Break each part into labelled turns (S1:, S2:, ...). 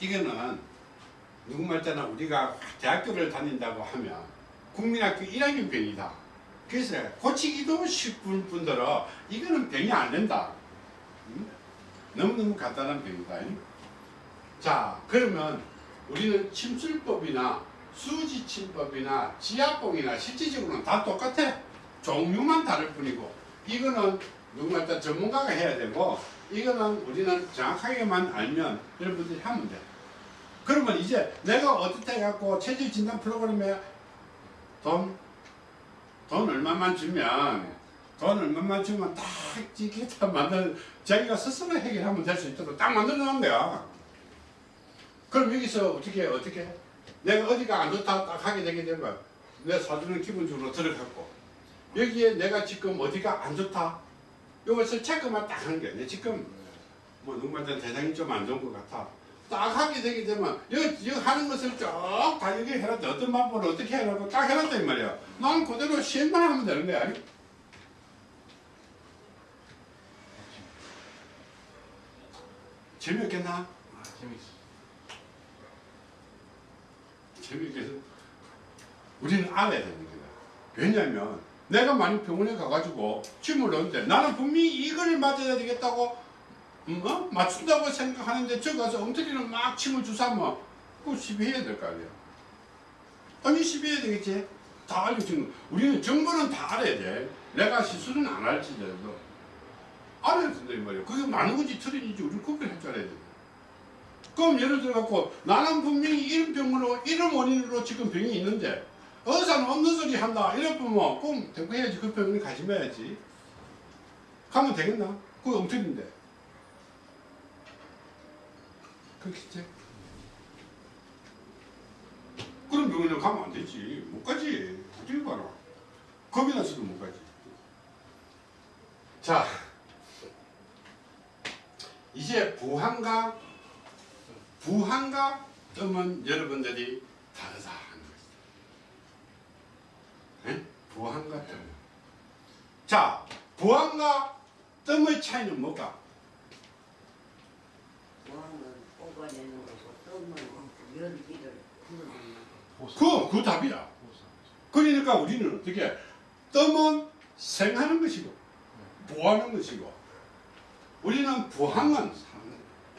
S1: 이거는 누구 말자나 우리가 대학교를 다닌다고 하면 국민학교 1학년 병이다. 그래서 고치기도 쉽은 분들은 이거는 병이 안 된다. 음? 너무너무 간단한 병이다. 자 그러면 우리는 침술법이나 수지침법이나 지압봉이나 실질적으로는 다 똑같아. 종류만 다를 뿐이고 이거는 누구 말자 전문가가 해야 되고 이거는 우리는 정확하게만 알면 여러분들이 하면 돼. 그러면 이제 내가 어떻게 해갖고 체질 진단 프로그램에 돈, 돈 얼마만 주면 돈 얼마만 주면 딱 이게 다 만들 자기가 스스로 해결하면 될 수 있도록 딱 만들어 놓은 거야. 그럼 여기서 어떻게 어떻게 내가 어디가 안 좋다 딱 하게 되게 되면 내 사주는 기본적으로 들어갔고 여기에 내가 지금 어디가 안 좋다 이것을 체크만 딱 하는 거야. 내 지금 뭐 누구한테 대상이 좀 안 좋은 것 같아. 딱 하게 되게 되면 여기, 하는 것을 쭉다 여기 해놨다. 어떤 방법을 어떻게 해라고 딱 해놨다 이 말이야. 난 그대로 시행만 하면 되는 거야. 재미없겠나?
S2: 아, 재밌어.
S1: 재미있겠어? 우리는 알아야 되는 거야. 왜냐면 내가 만약 병원에 가가지고 침을 넣는데 나는 분명히 이걸 맞아야 되겠다고 음, 어? 맞춘다고 생각하는데 저 가서 엉터리로 막 침을 주사면 그거 시비해야 될 거 아니야. 아니 시비해야 되겠지. 다 알려주는 거. 우리는 정보는 다 알아야 돼. 내가 시술은 안 할지라도 알아야 된다 이 말이야. 그게 맞는 건지 틀린지 우리 구별할 줄 알아야 돼. 그럼 예를 들어 갖고 나는 분명히 이런 병으로 이런 원인으로 지금 병이 있는데 의사는 없는 소리 한다. 이래 보면 그럼 대꾸해야지. 그 병원에 가지 말야지. 가면 되겠나? 그거 엉터리인데. 그렇겠지? 그럼 병원에 가면 안 되지. 못 가지. 어딜 가나 겁이 나서도 못 가지. 자 이제 부항과 부항과 뜸은 여러분들이 다르다. 에? 부항과 뜸. 자, 부항과 뜸의 차이는 뭘까?
S3: 뭐하면 뽑아내는 거고 뜸은 열기를 거.
S1: 그, 그 답이야. 그러니까 우리는 어떻게 뜸은 생하는 것이고 부하는 것이고 우리는 부항은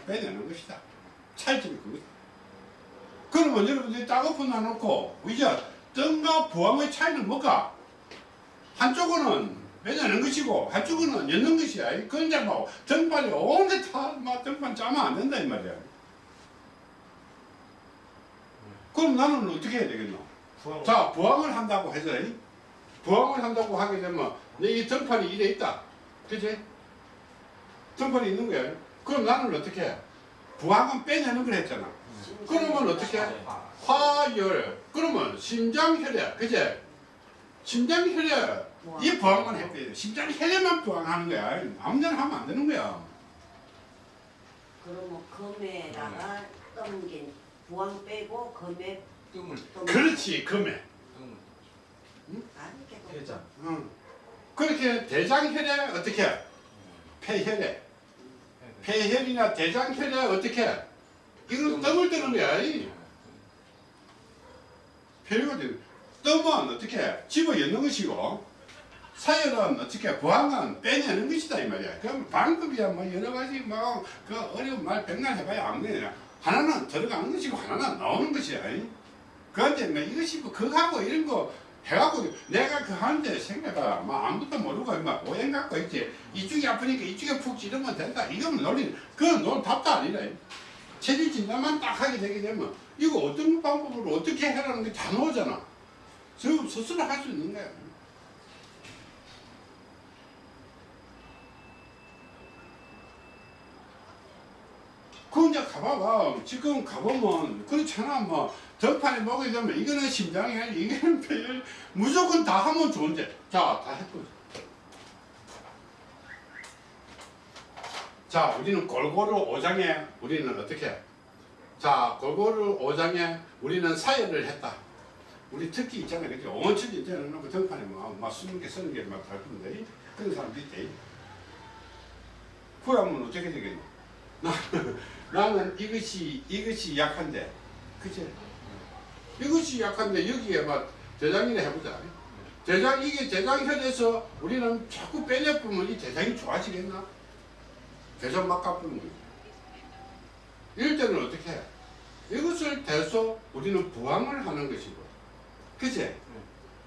S1: 빼내는 것이다. 차이점이 그거다. 그러면 여러분들이 따거품 놔놓고 이제 뜸과 부항의 차이는 뭘까? 한쪽은 빼내는 것이고 한쪽은 엮는 것이야. 그건 뭐 등판이 온데 다막 등판 짜면 안 된다 이 말이야. 그럼 나는 어떻게 해야 되겠노?
S2: 부항.
S1: 자, 부항을 한다고 해서 부항을 한다고 하게 되면 내이 등판이 이래 있다. 그지? 등판이 있는 거야. 그럼 나는 어떻게 해? 부항은 빼내는 걸 했잖아. 그러면 어떻게 해? 화열. 그러면 심장혈액. 그지? 심장혈액. 이 부항만 해야 돼. 심장혈액만 부항하는 거야. 아무데나 하면 안 되는 거야.
S3: 그러면 검에다가 뜸긴 부항 빼고 검에
S2: 뜸을
S3: 뜸.
S1: 그렇지, 금에.
S2: 뜸을
S3: 계속
S2: 해자.
S1: 응. 그렇게 대장혈액 어떻게 해? 폐혈액. 폐혈이나 대장혈액 어떻게 해? 이건 뜸을 뜨는 거야. 되 뜸은 어떻게 해? 집어 엮는 것이고 사혈은 어떻게 부항은 빼내는 것이다 이 말이야. 그럼 방법이야 뭐 여러 가지 뭐그 어려운 말 백날 해봐야 안 되냐. 하나는 들어가는 것이고 하나는 나오는 것이야. 이. 그런데 뭐 이것이 뭐 그거하고 이런 거 해갖고 내가 그 하는데 생각해봐. 뭐 아무것도 모르고 막 오행 갖고 있지. 이쪽이 아프니까 이쪽에 푹 찌르면 된다. 이거는 논리, 그건 논 답도 아니라. 체질 진단만 딱 하게 되게 되면 이거 어떤 방법으로 어떻게 해라는 게 다 나오잖아. 저 스스로 할 수 있는 거야. 그 이제 가봐봐. 지금 가보면 그렇잖아. 뭐 덕판에 먹게 되면 이거는 심장이 이거는 폐 무조건 다 하면 좋은데 자 다 했고. 자 우리는 골고루 오장에 우리는 어떻게? 해? 자 골고루 오장에 우리는 사열을 했다. 우리 특기 있잖아요. 그죠? 온천 있잖아요. 놓고 덕판에 뭐, 막 스무 개, 서른 개막 달는데 그런 사람도 있대. 그러면 어떻게 되겠노? 나는 이것이 이것이 약한데 그치? 이것이 약한데 여기에 막 대장이나 해보자 대장 이게 대장현에서 우리는 자꾸 빼내보면 이 대장이 좋아지겠나? 대장 막 깎으면 이럴 때는 어떻게 해? 이것을 대서 우리는 부항을 하는 것이고 그치?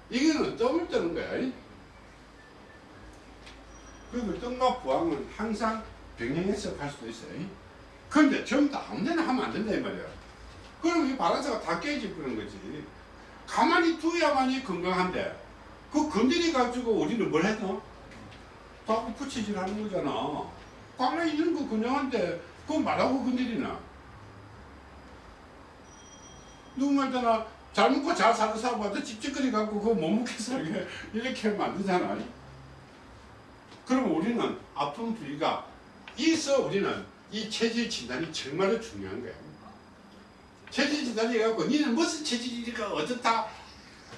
S1: 이거는 뜸을 뜨는 거야 이? 그리고 뜸과 부항은 항상 병행해서 갈 수도 있어요 이? 근데 전부 다 아무 데나 하면 안 된다 이 말이야 그럼 이 바란스가 다 깨질 거는 거지 가만히 두야만이 건강한데 그 건드리 가지고 우리는 뭘 했노? 자꾸 붙이질 하는 거잖아 가만히 있는 거 그냥 한데 그거 말하고 건드리나. 누구 말잖아 잘 먹고 잘 사는 사람한테 찝찝거리 갖고 그거 못 먹게 살게 이렇게 되잖아. 그러면 우리는 아픈 부위가 있어 우리는. 이 체질 진단이 정말로 중요한 거야. 체질 진단이 해갖고 니는 무슨 체질이니까 어떻다.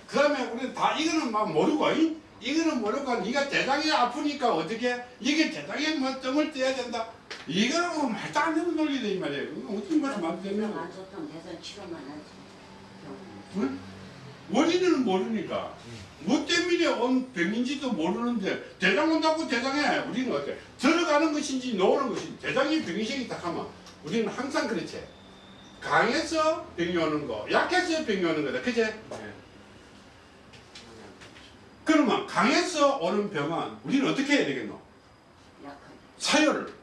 S1: 그 다음에 우리는 다 이거는 막 모르고 이? 이거는 모르고 네가 대장이 아프니까 어떻게 이게 대장에 뭐 뜸을 떼야 된다. 이거는 뭐 말도 안 되는 논리다 이 말이야 이거 어떻게 말하면 안
S3: 좋다면 대선 치료만 하지.
S1: 응? 원인을 모르니까. 뭐 때문에 온 병인지도 모르는데 대장 온다고 대장에 우리는 어때? 들어가는 것인지 나오는 것인지 대장이 병이 생기다 하면 우리는 항상 그렇지. 강해서 병이 오는 거 약해서 병이 오는 거다. 그치?
S2: 네.
S1: 그러면 강해서 오는 병은 우리는 어떻게 해야 되겠노? 사열을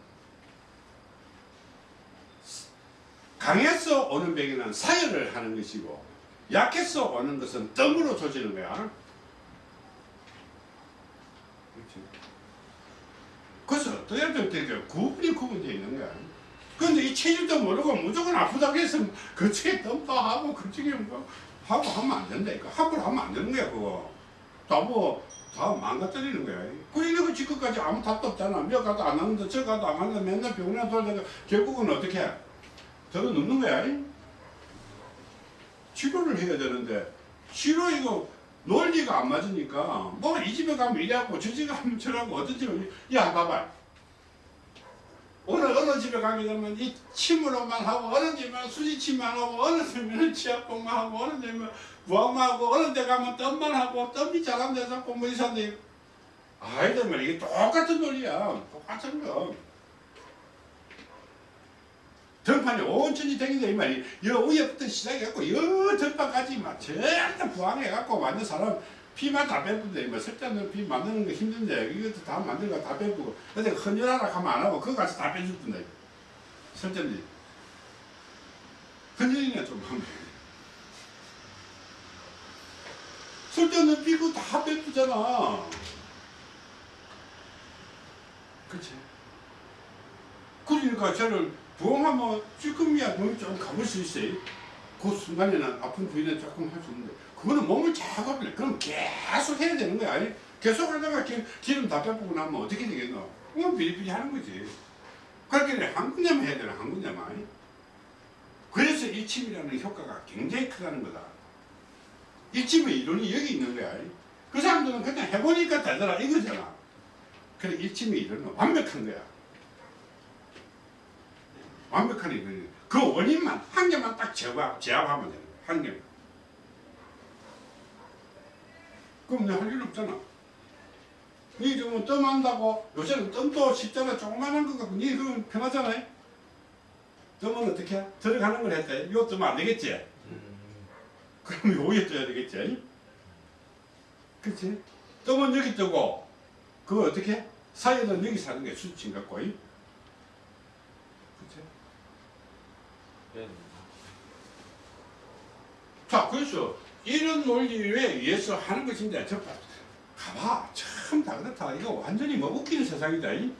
S1: 강해서 오는 병에는 사열을 하는 것이고 약해서 오는 것은 뜸으로 조지는 거야 그렇지. 그래서 어떻게 되게 구분이 구분되어 있는 거야 근데 이 체질도 모르고 무조건 아프다고 해서 그쪽에 덤도 하고 그쪽에 뭐 하고 하면 안 된다 이거 함부로 하면 안 되는 거야 그거 다뭐 다 망가뜨리는 거야. 그 이거 지금까지 아무 답도 없잖아. 몇 가도 안 하는데 저 가도 안 하는데 맨날 병원에 돌다가 결국은 어떻게 해? 눕는 거야. 치료를 해야 되는데 치료 이거 논리가 안 맞으니까 뭐 이 집에 가면 이래갖고 저 집에 가면 저라고 어떤 집에 야 봐봐. 어느 어느 집에 가게 되면 이 침으로만 하고 어느 집은 수지침만 하고 어느 집은 치약봉만 하고 어느 집은 부항만 하고 어느 데 가면 뜸만 하고 뜸이 잘한 데서 공부 이사인데. 아이들 말 이게 똑같은 논리야. 똑같은 거. 등판이 온천히 댕긴다 이 말이 여 위에부터 시작해갖고 여 등판까지 막 전부 부항해갖고 완전 사람 피만 다 빼부는데 뭐 석자는 피 만드는 거 힘든데 이것도 다거다 빼부고. 근데 헌혈하라 하면 안 하고 그거 가서 다 빼줄 뿐다 설정지 헌혈이나 좀 하면 설정은 피고 다 빼주잖아 그치 그러니까 저를 부엉하면 찔끔이야 몸이 좀 가볼 수 있어요 그 순간에는 아픈 부위는 조금 할 수 있는데 그거는 몸을 작업을 해. 그럼 계속 해야 되는 거야 아니? 계속 하다가 기, 기름 다 빼고 나면 어떻게 되겠노? 그건 비리비리 하는 거지 그렇게 한 군데만 해야 되나 한 군데만? 그래서 일침이라는 효과가 굉장히 크다는 거다 일침의 이론이 여기 있는 거야? 그 사람들은 그냥 해보니까 되더라 이거잖아. 그래 일침의 이론은 완벽한 거야. 완벽한 이론이 그 원인만 한 개만 딱 제압, 제압하면 되는 거야 한 개만. 그럼 내가 할일 없잖아. 니 지금 뜸 한다고 요새는 뜸도 쉽잖아 조그만한 거 갖고 니 그건 편하잖아 뜸은 어떻게? 해? 들어가는 걸 이거 뜨면 안 되겠지 그럼 여기에 떠야 되겠지 그치 뜸은 여기 뜨고 그거 어떻게 해? 사이에는 여기 사는 게 수치인 갖고 그치
S2: 네.
S1: 자, 그래서 이런 논리에 의해서 하는 것인데, 저, 봐, 가봐. 참 다 그렇다. 이거 완전히 뭐 웃기는 세상이다. 이.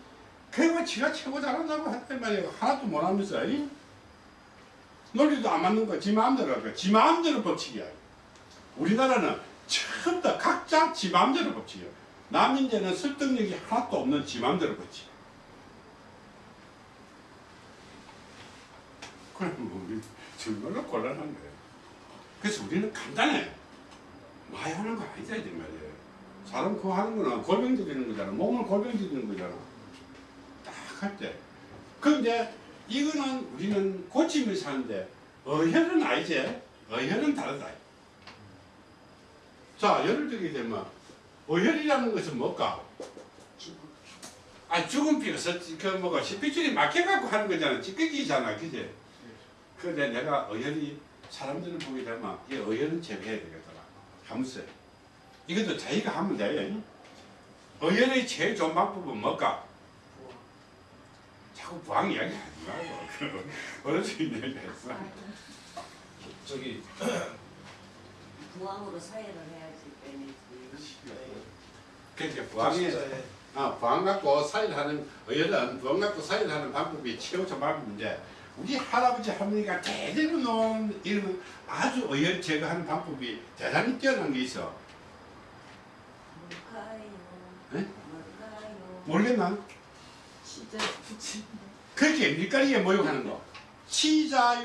S1: 그거 지가 최고 잘한다고 했단 말이야. 하나도 못하면서. 이. 논리도 안 맞는 거, 지 마음대로 할 거야. 지 마음대로 법칙이야. 우리나라는 처음부터 각자 지 마음대로 법칙이야. 남인제는 설득력이 하나도 없는 지 마음대로 법칙. 그럼 뭐, 우리 정말로 곤란한 거예요. 그래서 우리는 간단해. 많이 하는 거 아니다, 이 말이에요. 사람 그거 하는 거는 골병 들이는 거잖아. 몸을 골병 들이는 거잖아. 딱 할 때. 그런데 이거는 우리는 고치면서 사는데 어혈은 아니지. 어혈은 다르다. 자, 예를 들게 되면 어혈이라는 것은 뭘까? 아, 죽은 피가 서, 그 뭐가 시피줄이 막혀갖고 하는 거잖아. 찌꺼기잖아, 그지? 근데 내가 어혈이 사람들을 보게 되면 이 어혈은 제거해야 되겠더라. 하면서 이것도 자기가 하면 돼. 어혈의 제일 좋은 방법은 뭘까? 자꾸 부항 이야기 하지 말고. 그 어르신 얘기했어.
S2: 저기
S3: 부항으로 사회를 해야지 빼내지.
S1: 그러니까 부항에 아, 부항 갖고 사일하는 어혈은 부항 갖고 사일하는 방법이 최고 좋은 방법인데 우리 할아버지 할머니가 대대로 놓은 이런 아주 어혈 제거하는 방법이 대단히 뛰어난 게 있어.
S3: 뭘까요?
S1: 에?
S3: 뭘까요?
S1: 모르겠나?
S3: 진짜 붙이.
S1: 그렇게 밀가리에 모욕하는 거. 치자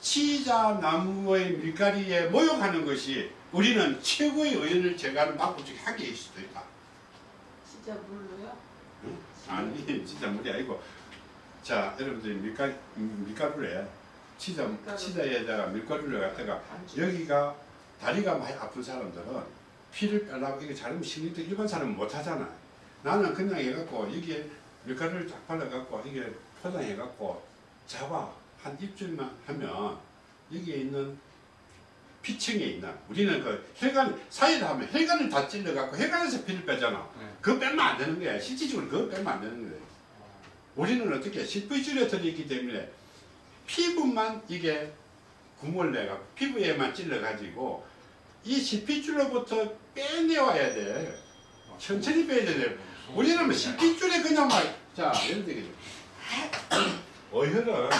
S1: 치자 나무의 밀가리에 모욕하는 것이 우리는 최고의 제거하는 방법 중에 한 개일 수도 있다.
S4: 진짜 물로요?
S1: 응? 아니 진짜 물이 아니고 자 여러분들이 밀가 밀가루에 치자
S4: 밀가루.
S1: 치자에다가 밀가루를 갖다가. 여기가 다리가 많이 아픈 사람들은 피를 빼려고 이게 자르면 신경도 일반 사람은 못 하잖아. 나는 그냥 해갖고 여기에 밀가루를 쫙 발라갖고 이게 포장해갖고 잡아 한 입줄만 하면 여기에 있는 피층에 있는 우리는 그 혈관 사이를 하면 혈관을 다 찔러갖고 혈관에서 피를 빼잖아.
S2: 네.
S1: 그거 빼면 안 되는 거야. 실질적으로 그거 빼면 안 되는 거야. 우리는 어떻게 실부줄에 들어있기 때문에 피부만 이게 구멍을 내가 피부에만 찔러가지고 이 실핏줄로부터 빼내와야 돼. 천천히 빼야 돼. 우리는 뭐 실핏줄에 그냥 막, 자, 예를 들게. 어혈은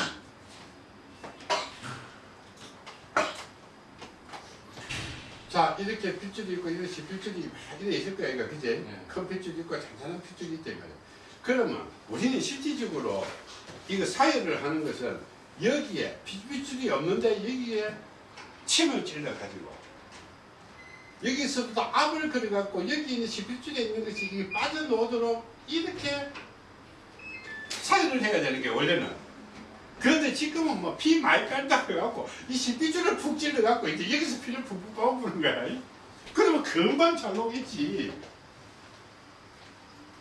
S1: 자, 이렇게 핏줄이 있고, 이런 실핏줄이 막 이래 있을 거야, 이거, 그지?
S2: 네.
S1: 큰 핏줄이 있고, 잔잔한 핏줄이 있단 말이야. 그러면 우리는 실질적으로 이거 사혈을 하는 것은 여기에 핏줄이 없는데 여기에 침을 찔러 가지고 여기서부터 압을 걸어 갖고 여기 있는 실핏줄에 있는 것이 이게 빠져나오도록 이렇게 사혈을 해야 되는 게 원래는 그런데 지금은 뭐 피 많이 뺀다고 해갖고 이 실핏줄을 푹 찔러갖고 이제 여기서 피를 푹푹 뽑아보는 거야. 그러면 금방 잘 나오겠지.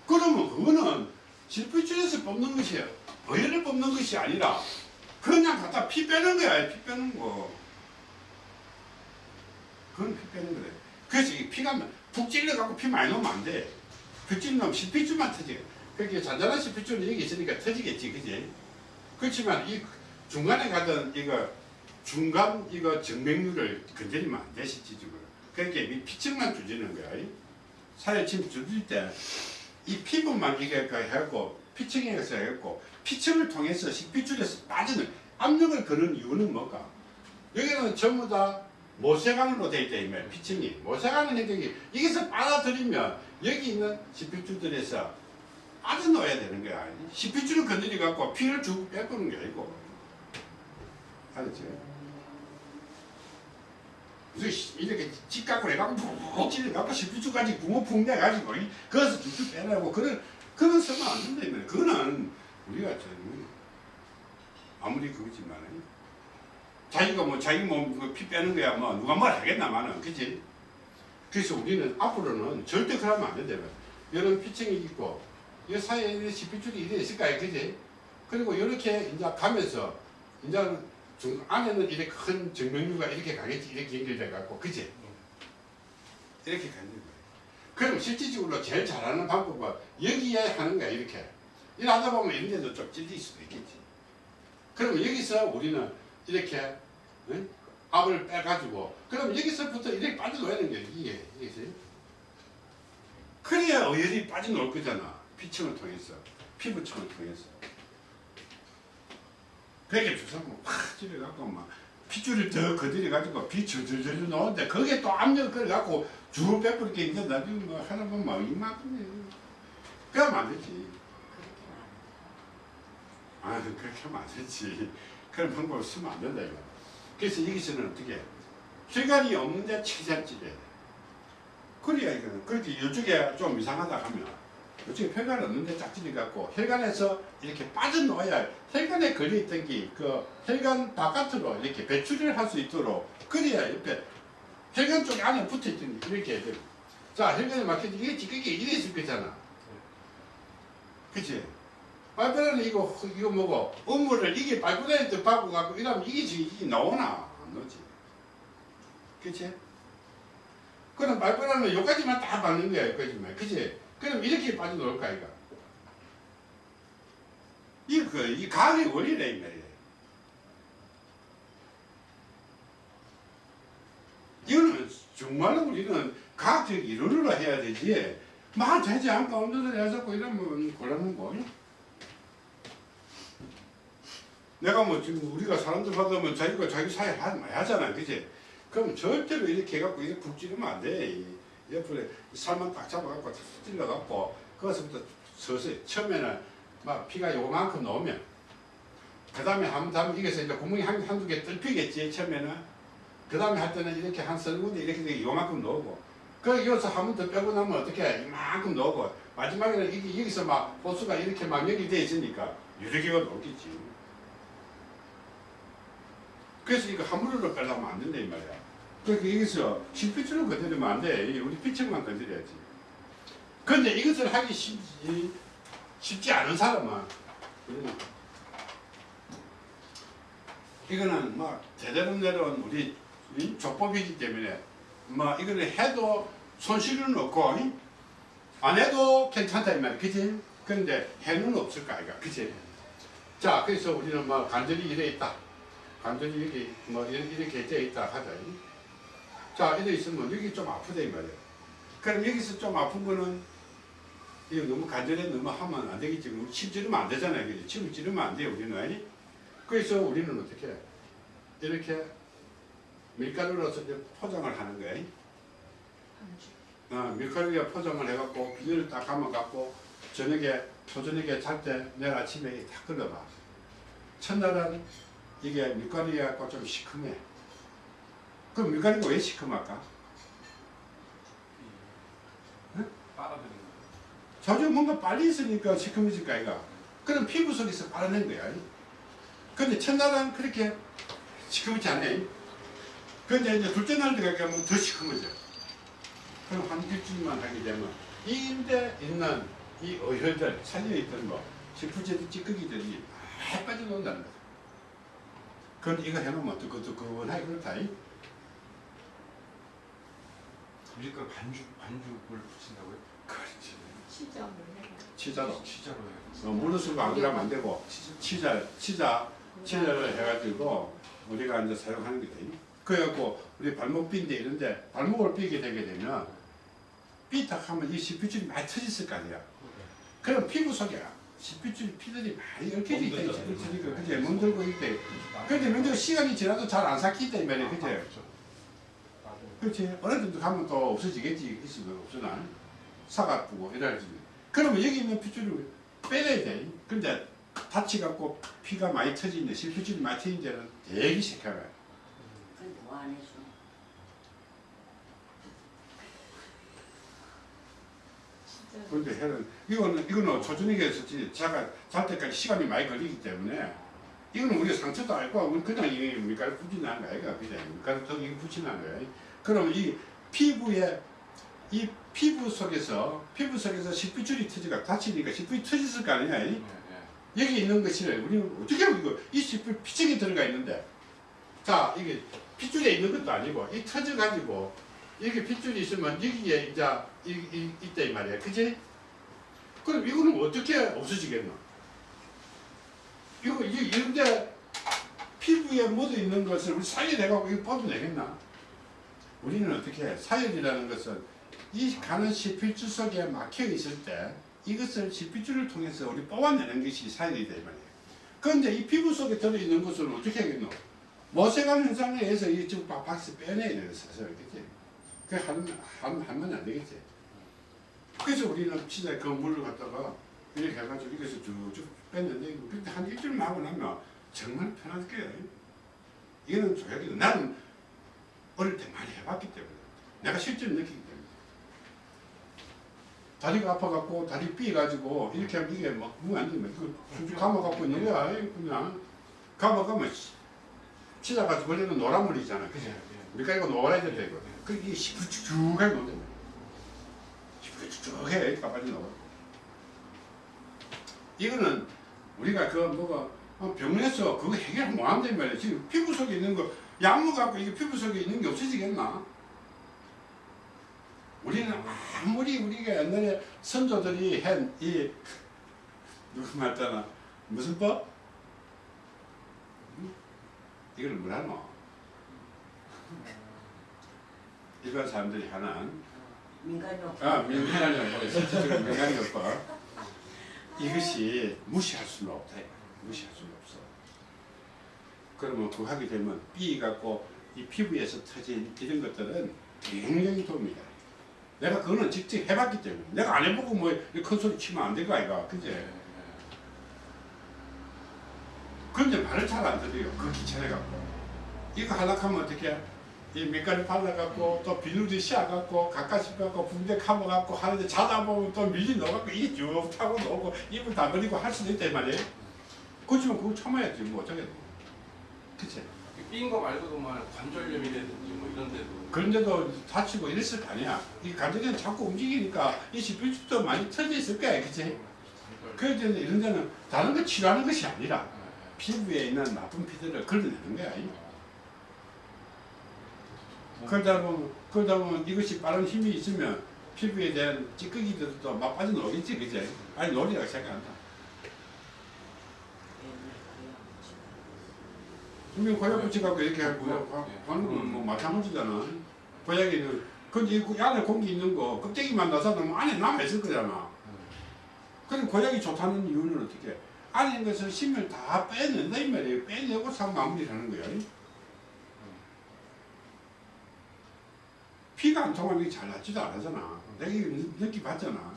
S1: 그러면 그거는 실핏줄에서 뽑는 것이 어혈을 뽑는 것이 아니라 그냥 갖다 피 빼는 거야 피 빼는 거. 그건 피 빼는 거래. 그래서 이 피가 푹 찔러갖고 피 많이 넣으면 안돼. 피 찔러면 실핏줄만 터지 그렇게 잔잔한 실핏줄은 여기 있으니까 터지겠지 그지 그렇지만 이 중간에 가던 이거 중간 이거 정맥류를 건드리면 안돼 실질적으로 그렇게 이 피층만 두지는 거야 이. 사회침 두질 때 이 피부만 그 해갖고 피층에서 해갖고 피층을 통해서 식피줄에서 빠지는 압력을 거는 이유는 뭘까? 여기는 전부 다 모세관으로 되어 있다 이말 피층이 모세관은 행정이 여기서 빨아들이면 여기 있는 식피줄들에서 빠져나와야 되는 거야. 식피줄을 건드려 갖고 피를 주고 빼보는 게 아니고 알았지? 그래서 이렇게 찌깎고 해갖고 푹 찔러갖고 식피줄까지 구멍 푹 내가지고 이- 거기서 쭉쭉 빼내고 그런 그런 쓰면 안 된다 이말 그거는 우리가 좀 아무리 그거지만 자기가 뭐 자기 몸피 빼는 거야 뭐 누가 뭘 하겠나마는 그지 그래서 우리는 앞으로는 절대 그러면 안 된다 이런 피층이 있고 이 사이에 있는 식피줄이 이래 있을까요 그지? 그리고 이렇게 이제 가면서 이제 중 안에는 이렇게 큰 정맥류가 이렇게 가겠지 이렇게 연결돼 갖고 그지? 이렇게 가는 거야. 그럼 실질적으로 제일 잘하는 방법은 여기에 하는 거야 이렇게. 일하다 보면 이런 데도 좀 찔릴 수도 있겠지. 그럼 여기서 우리는 이렇게 응? 압을 빼가지고 그럼 여기서부터 이렇게 빠져나가는 게 이게. 이게 그래야 어혈이 빠져나올 거잖아 피층을 통해서 피부층을 통해서. 그렇게 주사면 확 찔러갖고 막 핏줄을 더 건드려가지고 피 줄줄줄 나오는데 거기에 또 압력을 걸어갖고 줄 빼버릴 게 있는데 나중에 뭐 하나 보면 막 이만큼이에요. 그러면 안 되지. 아 그렇게 하면 안 되지. 그런 방법을 쓰면 안 된다 이거. 그래서 여기서는 어떻게 혈관이 없는데 최대한 찔러야 돼. 그래야 이거는. 그렇게 이쪽에 좀 이상하다 하면 요즘에 혈관 없는데 짝짓이 갖고 혈관에서 이렇게 빠져나와야 혈관에 걸려있던 게 그 혈관 바깥으로 이렇게 배출을 할 수 있도록 그래야 옆에 혈관 쪽에 안에 붙어있던 게 이렇게 해야 돼요. 자 혈관에 막혀서 이게 찌꺼기 이래 있을 거잖아. 그치? 빨간은 이거 이거 뭐고 업무를 이게 또 받고 갖고 이러면 이게 지금 이게 나오나 안 나오지. 그치? 그럼 말벌하는 요까지만 딱 받는 거야, 여기까지만. 그치? 그럼 이렇게 빠져나올까, 이거? 이, 그, 이 가학의 원리래, 이 말이야. 이거는 정말로 우리는 과학적 이론으로 해야 되지. 막 되지 않고 소리 해서 이러면 곤란한 거. 내가 뭐 지금 우리가 사람들 받으면 자기가 자기 사회 하- 많이 하잖아. 그치? 그럼 절대로 이렇게 해갖고 이렇게 푹 찌르면 안 돼. 이 옆으로 살만 딱 잡아갖고 탁 찔러갖고 거기서부터 서서히 처음에는 막 피가 요만큼 나오면 그 다음에 한번 하면 이게서 이제 구멍이 한, 한두 개 뚫히겠지 처음에는. 그 다음에 할 때는 이렇게 한 서너 군데 이렇게 요만큼 넣고 그 여기서 한 번 더 빼고 나면 어떻게 이만큼 넣고 마지막에는 이게 여기서 막 호수가 이렇게 막 연결이 돼 있으니까 여러 개가 넣겠지. 그래서 이거 함부로 빼려면 안 된다 이 말이야 그러니까 여기서 실핏줄을 건드리면 안 돼. 이 우리 피층만 건드려야지. 근데 이것을 하기 쉽지, 쉽지 않은 사람은 이거는 막 제대로 내려온 우리 이 조법이기 때문에 뭐 이거를 해도 손실은 없고 이? 안 해도 괜찮다 이 말이야. 그치? 근데 해는 없을 거 아이가. 그치? 자, 그래서 우리는 뭐 간절히 이래 있다. 간절히 이렇게 뭐 이렇게 돼 있다 하자. 이? 자, 이래 있으면 여기 좀 아프다 이 말이야. 그럼 여기서 좀 아픈 거는 이거 너무 간절히 너무 하면 안 되겠지. 침 찌르면 안 되잖아요. 그지? 침을 찌르면 안 돼요, 우리는. 그래서 우리는 어떻게 해? 이렇게 밀가루로서 이제 포장을 하는 거야. 어, 밀가루에 포장을 해갖고 비닐을 딱 감아갖고 저녁에 초저녁에 잘 때 내일 아침에 다 끓여봐. 첫날은 이게 밀가루에 갖고 좀 시큼해. 그럼 밀가루가 왜 시큼할까?
S2: 거.
S1: 자주 뭔가 빨리 있으니까 시큼해질 거 아이가. 그럼 피부 속에서 빨아낸 거야. 근데 첫날은 그렇게 시큼하지 않네. 근데 이제 둘째 날 들어가면 더 시큼해져. 그럼 한 일주일만 하게 되면 이 인데 있는 이 어혈들 살려있던 거, 식품제들 찌꺼기들이 다 빠져나온다는 거야. 그런데 이거 해놓으면 뜨끈뜨끈하게 그렇다. 이.
S2: 밀가루 반죽 반죽을 붙인다고요?
S1: 그렇지.
S4: 치장을 해.
S1: 치자로.
S2: 치자로 해요.
S1: 어, 물을 쓰고 안 그러면 안 되고
S2: 치자.
S1: 치자, 치자, 치자를 해가지고 우리가 이제 사용하는 게 돼요. 그래갖고 우리 발목 삔데 이런데 발목을 삐게 되게 되면 삐딱 하면 이 실핏줄이 많이 터졌을 거 아니야. 그럼 피부 속에 실핏줄 피들이 많이 얽혀져 있다.
S2: 멍들잖아요.
S1: 그러니까 그제 멍들고 있대. 근데 먼저 시간이 지나도 잘 안 삭힌다 이 말이야. 그제? 그렇지. 어느 정도 가면 또 없어지겠지. 있으면 없으나. 사가쁘고 이래야지. 그러면 여기 있는 핏줄을 빼내야 돼. 근데 다치갖고 피가 많이 터지는데 실핏줄이 많이 터진 데는 되게
S3: 뭐안 해줘.
S4: 진짜
S1: 그런데 해는 이거는 이거는 조준익에서 제가 잘 때까지 시간이 많이 걸리기 때문에 이거는 우리 상처도 알고 우리 그냥 이 밀가루 붙이는 거 아이가 그냥 밀가루 턱 이거 붙이는 거야. 그럼 이 피부에 이 피부 속에서 피부 속에서 식비줄이 터지가 다치니까 식비줄이 터졌을 거 아니야. 이?
S2: 네, 네.
S1: 여기 있는 것이 우리는 어떻게 이거 이 식비 피증이 들어가 있는데 자 이게 핏줄에 있는 것도 아니고 이 터져 가지고 이렇게 핏줄이 있으면 여기에 이제 이, 이, 있다 이 말이야 그지? 그럼 이거는 어떻게 없어지겠노? 이거 이- 이런데 피부에 묻어 있는 것을 우리 사열해가고 이거 뽑아내겠나? 우리는 어떻게 해? 사열이라는 것은 이 가는 실핏줄 속에 막혀 있을 때 이것을 실핏줄을 통해서 우리 뽑아내는 것이 사열이다 이 말이에요. 그런데 이 피부 속에 들어있는 것을 어떻게 하겠노? 모세관 현상에 의해서 이 지금 박- 박스 빼내야 되는 그지? 그 하면 하면 하면 안 되겠지. 그래서 우리는 진짜 그 물을 갖다가 이렇게 해가지고 이것을 쭉쭉 뺐는데 그때 한 일주일만 하고 나면 정말 편할 거예요. 이거는 조약이 나는 어릴 때 많이 해봤기 때문에 내가 실제로 느끼기 때문에. 다리가 아파갖고 다리 삐가지고 이렇게 하면 이게 막 무안 되면 그 수주 감아갖고 거야 그냥. 감아가면 치다가지고 원래는 노란 물이잖아 그지? 우리가 이거 노란야 된다 이거 그 이게 시프쭉쭉하게 거야 시프쭉쭉해 가발이 녹아. 이거는 우리가 그 뭐가 어, 병원에서 그거 해결 못 한단 말이야. 지금 피부 속에 있는 거 약물 갖고 이게 피부 속에 있는 게 없어지겠나? 우리는 아무리 우리가 옛날에 선조들이 한 이 누구 말잖아 무슨 법? 응? 이걸 뭐라노? 일반 사람들이 하는
S3: 민간요.
S1: 아 민간요법 실질적으로 민간요법 이것이 무시할 수는 없다 무시할 수는 없어 그러면 그거 하게 되면 삐 갖고 이 피부에서 터진 이런 것들은 굉장히 도움이 돼 내가 그거는 직접 해봤기 때문에. 내가 안 해보고 뭐 큰 소리 치면 안 될 거 아이가. 그제 근데 말을 잘 안 들어요. 그 귀찮아갖고. 이거 하락하면 어떻게 이 밀가루 발라갖고 또 비누도 씌워갖고 가까스 갖고 붕대 감아갖고 하는데 자다 보면 또 밀리 넣어갖고 이게 쭉 타고 놓고 입을 다 버리고 할 수도 있단 말이에요. 그렇지만 그거 참아야지. 뭐 어쩌겠노 그치.
S2: 삔거 말고도 뭐 관절염이라든지 뭐 이런 데도.
S1: 그런 데도 다치고 이랬을 거 아니야. 이 관절이 자꾸 움직이니까 이 시필집도 많이 터져 있을 거야 그치? 그래서 이런 데는 다른 거 치료하는 것이 아니라 피부에 있는 나쁜 피들을 걸러내는 거야 그러다 보면, 그러다 보면 이것이 빠른 힘이 있으면 피부에 대한 찌꺼기들도 막 빠져나오겠지, 그제? 아니, 놀이라고 생각한다. 분명 고약 붙여갖고 이렇게 하고 하는 건뭐 마찬가지잖아. 고약이는, 근데 이 안에 공기 있는 거, 껍데기만 나서 놓으면 안에 남아있을 거잖아. 그럼 고약이 좋다는 이유는 어떻게? 안에 있는 것을 심을 다 빼낸다, 이 말이에요. 빼내고 상 마무리를 하는 거야. 피가 안 통하면 이게 잘 낫지도 않았잖아. 내가 이거 느- 느껴봤잖아.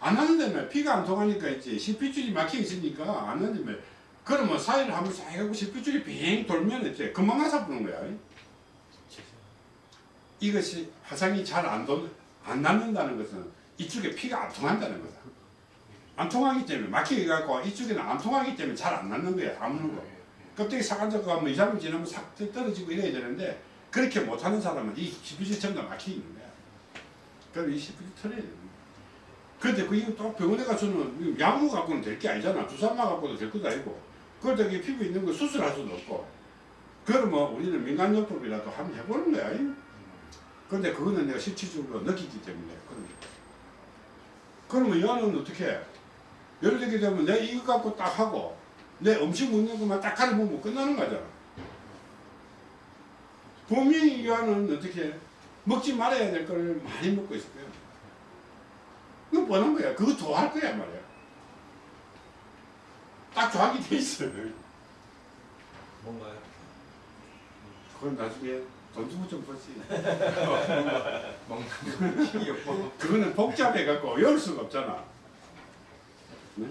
S1: 안 나는다며 피가 안 통하니까 있지 실핏줄이 막혀 있으니까 안 나는다며 그러면 사이를 한번 싹 하고 실핏줄이 빙 돌면 이제 금방 나서 부는 거야. 이것이 화상이 잘안 안 낫는다는 것은 이쪽에 피가 안 통한다는 거다. 안 통하기 때문에 막혀갖고 이쪽에는 안 통하기 때문에 잘 안 낫는 거야. 아무는 거. 껍데기 뭐 2, 3일 지나면 싹 떨어지고 이래야 되는데 그렇게 못하는 사람은 이 시프지 전부 다 막혀 있는 거야. 그럼 이 시프지 털어야 되는 거야. 근데 그 이거 또 병원에 가서는 약물 갖고는 될 게 아니잖아. 주사만 갖고도 될 것도 아니고. 그러다 이 피부 있는 거 수술할 수도 없고. 그러면 우리는 민간요법이라도 한번 해보는 거야. 근데 그거는 내가 실질적으로 느끼기 때문에 그런 게. 그러면 여는 어떻게 해? 예를 들게 되면 내 이거 갖고 딱 하고 내 음식 먹는 것만 딱 가려 먹으면 끝나는 거잖아. 분명히 이와는 어떻게 먹지 말아야 될 걸 많이 먹고 있을 거야. 이거 뻔한 거야. 그거 좋아할 거야 말이야. 딱 좋아하게 돼 있어.
S5: 뭔가요?
S1: 그건 나중에 돈 주고 좀 보지.
S2: 식이요법
S1: 그거는 복잡해갖고 외울 수가 없잖아. 네?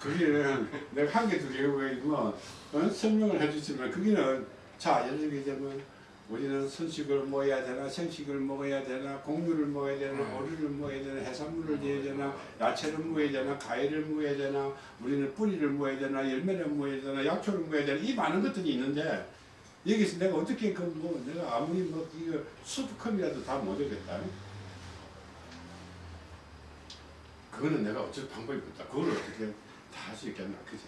S1: 그게는 내가 한 개 두 개가 뭐 어? 설명을 해주지만 그게는 자 예를 들게 되면 우리는 선식을 먹어야 되나 생식을 먹어야 되나 곡류를 먹어야 되나
S2: 음.
S1: 오리를 먹어야 되나 해산물을 먹어야 되나 야채를 먹어야 되나 과일을 먹어야 되나 우리는 뿌리를 먹어야 되나 열매를 먹어야 되나 약초를 먹어야 되나 이 많은 것들이 있는데 여기서 내가 어떻게 그 뭐 내가 아무리 뭐 이거 수두컵이라도 다 못하겠다. 그거는 내가 어쩔 방법이 없다. 그걸 어떻게 다 할 수 있겠나, 그지?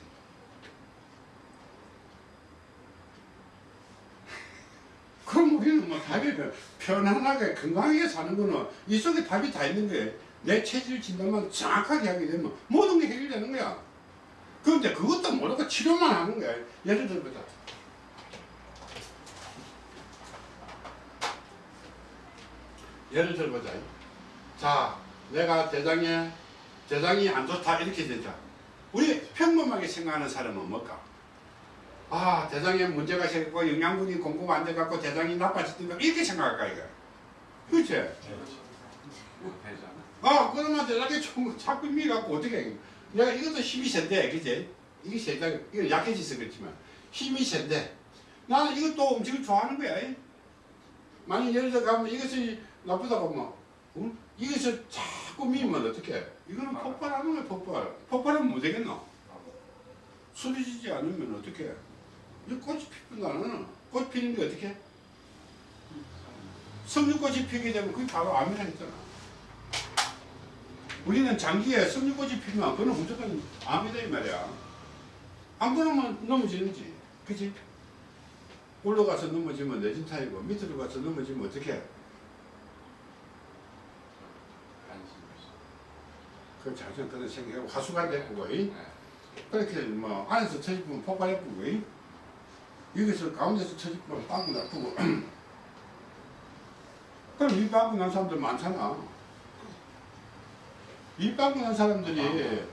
S1: 그럼 우리는 뭐 답이 그 편안하게 건강하게 사는 거는 이 속에 답이 다 있는 거예요. 내 체질 진단만 정확하게 하게 되면 모든 게 해결되는 거야. 그런데 그것도 모르고 치료만 하는 거야. 예를 들어보자. 예를 들어보자. 자, 내가 대장에 대장이 안 좋다 이렇게 된다. 우리 평범하게 생각하는 사람은 뭘까? 아 대장에 문제가 생기고 영양분이 공급 안 돼갖고 대장이 나빠졌던가 이렇게 생각할까 이거. 그렇지?
S2: 되잖아
S1: 아 그러면 대장에 좀 자꾸 미갖고 어떻게 해? 내가 이것도 힘이 센데 그지? 이게 세다 이거 약해져서 그렇지만 힘이 센데 나는 이것도 음식을 좋아하는 거야. 만약 예를 들어 가면 이것이 나쁘다고 하면 어? 이것을 잘 자꾸 미면 어떻게? 이거는 폭발하는 거야 폭발. 폭발하면 못 되겠노? 수리지지 않으면 어떻게? 이 꽃이 피는다는 꽃 피는 게 어떻게? 석류꽃이 피게 되면 그게 바로 암이라 했잖아. 우리는 장기에 석류꽃이 피면 그는 무조건 암이다 이 말이야. 안 그러면 넘어지는지. 그치? 올라가서 넘어지면 내진 타이고 밑으로 가서 넘어지면 어떻게? 그럼 자전 그런 생각하고 화수가 됐고 이 그렇게 뭐 안에서 터지면 폭발했고 이 여기서 가운데서 터지면 빵꾸 나쁘고. 그럼 이 빵꾸 난 사람들 많잖아. 이 빵꾸 난 사람들이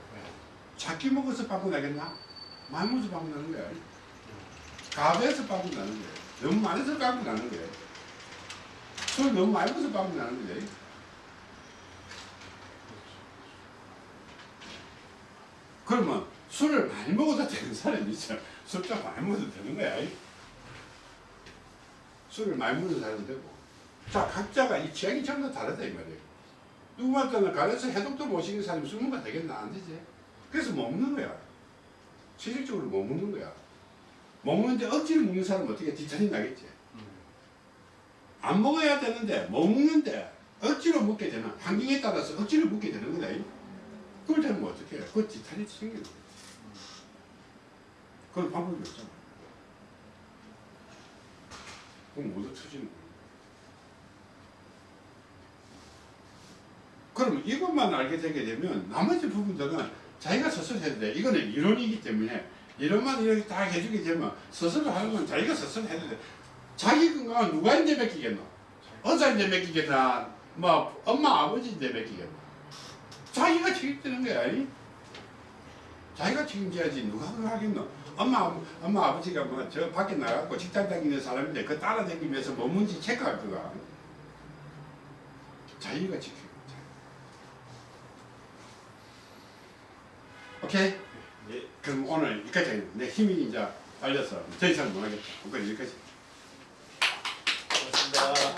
S1: 작게 먹어서 빵꾸 나겠나? 많이 먹어서 빵꾸 나는 거야. 가베에서 빵꾸 나는 거야. 너무 많이 해서 빵꾸 나는 거야. 술 너무 많이 먹어서 빵꾸 나는 거야. 그러면 술을 많이 먹어도 되는 사람이 있어. 술좀 많이 먹어도 되는 거야. 이. 술을 많이 먹는 사람은 되고. 자, 각자가 이 취향이 전부 다르다 이 말이에요. 누구한테는 가려서 해독도 못 시키는 사람이 술 먹으면 되겠나? 안 되지. 그래서 못 먹는 거야. 실질적으로 못 먹는 거야. 못 먹는데 억지로 먹는 사람은 어떻게 뒤처리 나겠지. 안 먹어야 되는데 못 먹는데 억지로 먹게 되는 환경에 따라서 억지로 먹게 되는 거다. 이. 그걸 되면 어떻게 해? 그거 지탈이 생기는 거야. 그건 방법이 없잖아. 그럼 모두 터지는 거야. 그럼 이것만 알게 되게 되면 나머지 부분들은 자기가 스스로 해야 돼. 이거는 이론이기 때문에 이론만 이렇게 다 해주게 되면 스스로 하는 건 자기가 스스로 해야 돼. 자기 건강은 누가 인제 맡기겠노? 의사인데 맡기겠나? 뭐 엄마 아버지인데 맡기겠나? 자기가 책임지는 거야. 이? 자기가 책임져야지 누가 그걸 하겠노? 엄마, 엄마 아버지가 뭐 저 밖에 나가고 직장 다니는 사람인데 그 따라다니면서 뭐 뭔지 체크할 거가. 자기가 지키고. 오케이?
S2: 예.
S1: 그럼 오늘 여기까지 내 힘이 이제 딸려서 더 이상 못하겠다. 오늘 여기까지.
S2: 고맙습니다.